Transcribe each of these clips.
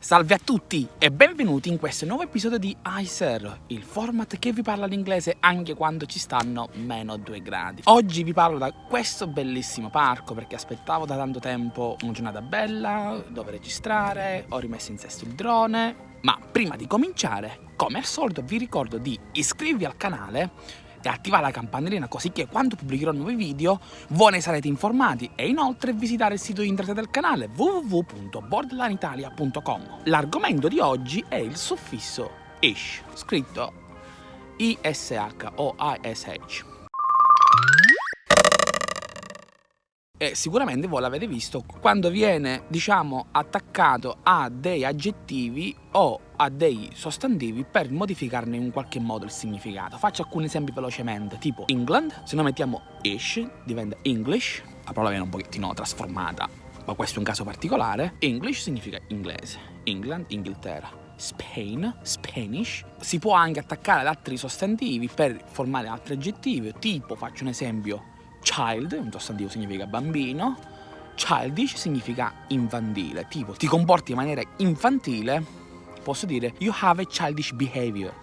Salve a tutti e benvenuti in questo nuovo episodio di ICER, il format che vi parla l'inglese anche quando ci stanno meno 2 gradi. Oggi vi parlo da questo bellissimo parco perché aspettavo da tanto tempo una giornata bella, dove registrare, ho rimesso in sesto il drone, ma prima di cominciare, come al solito vi ricordo di iscrivervi al canale e attivare la campanellina così che quando pubblicherò nuovi video voi ne sarete informati. E inoltre visitare il sito internet del canale www.borderlineitalia.com L'argomento di oggi è il suffisso. Ish, scritto I-S-H o I-S-H. E sicuramente voi l'avete visto quando viene, diciamo, attaccato a dei aggettivi o a dei sostantivi per modificarne in qualche modo il significato. Faccio alcuni esempi velocemente, tipo England, se noi mettiamo ish diventa English, la parola viene un pochettino trasformata, ma questo è un caso particolare. English significa inglese, England, Inghilterra. Spain, Spanish, si può anche attaccare ad altri sostantivi per formare altri aggettivi, tipo, faccio un esempio, child, un sostantivo significa bambino, childish significa infantile, tipo ti comporti in maniera infantile, posso dire you have a childish behavior.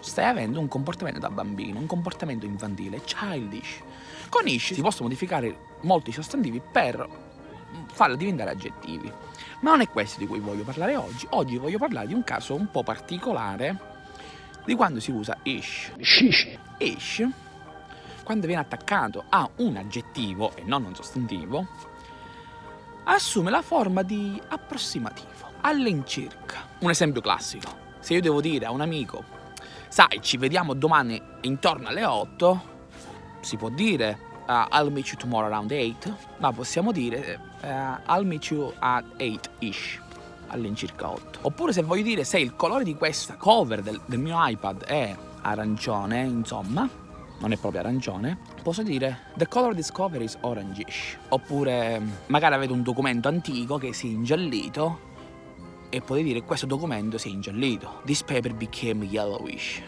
Stai avendo un comportamento da bambino, un comportamento infantile, childish. Con ish si possono modificare molti sostantivi per farli diventare aggettivi. Ma non è questo di cui voglio parlare oggi. Oggi voglio parlare di un caso un po' particolare di quando si usa ish. Shish. Ish quando viene attaccato a un aggettivo e non un sostantivo, assume la forma di approssimativo, all'incirca. Un esempio classico, se io devo dire a un amico, sai, ci vediamo domani intorno alle 8, si può dire uh, I'll meet you tomorrow around 8, ma possiamo dire uh, I'll meet you at 8-ish all'incirca 8. Oppure se voglio dire se il colore di questa cover del, del mio iPad è arancione, insomma, non è proprio arancione, posso dire the color cover is orangish. Oppure magari avete un documento antico che si è ingiallito e potete dire questo documento si è ingiallito. This paper became yellowish.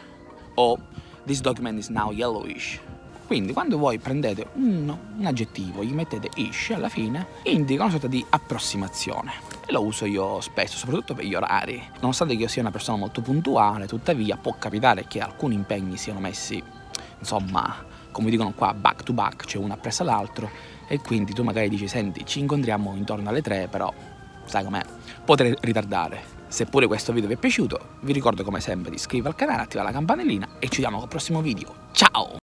O this document is now yellowish. Quindi quando voi prendete un, un aggettivo, gli mettete ish alla fine, indica una sorta di approssimazione. E lo uso io spesso, soprattutto per gli orari. Nonostante io sia una persona molto puntuale, tuttavia può capitare che alcuni impegni siano messi insomma, come dicono qua, back to back, cioè uno appresso all'altro, e quindi tu magari dici, senti, ci incontriamo intorno alle 3, però, sai com'è, potrei ritardare. Seppure questo video vi è piaciuto, vi ricordo come sempre di iscrivervi al canale, attivare la campanellina e ci vediamo al prossimo video. Ciao!